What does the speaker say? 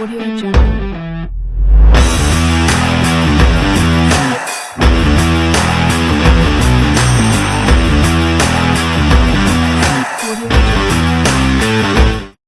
Audio Jungle.